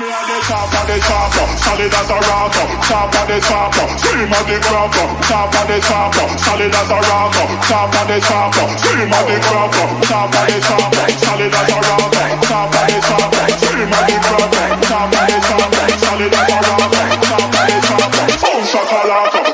Me and the chopper, the chopper, solid as a rocker. of the chopper, scream of the cracker. Top of the chopper, solid as a rocker. of the chopper, scream of the cracker. Top of the chopper, solid as a rocker. of the chopper, scream of the cracker. Top of the chopper, solid as a rocker. of the chopper, oh shakalaka.